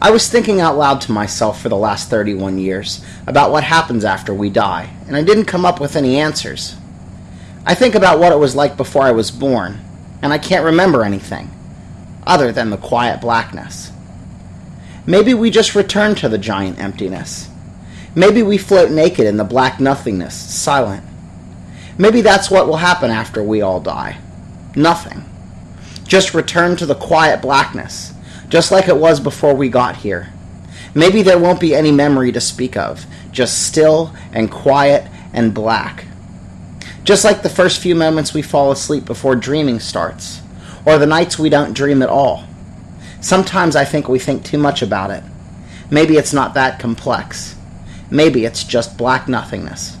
I was thinking out loud to myself for the last 31 years about what happens after we die, and I didn't come up with any answers. I think about what it was like before I was born, and I can't remember anything other than the quiet blackness. Maybe we just return to the giant emptiness. Maybe we float naked in the black nothingness, silent. Maybe that's what will happen after we all die. Nothing. Just return to the quiet blackness, just like it was before we got here. Maybe there won't be any memory to speak of, just still and quiet and black. Just like the first few moments we fall asleep before dreaming starts, or the nights we don't dream at all. Sometimes I think we think too much about it. Maybe it's not that complex. Maybe it's just black nothingness.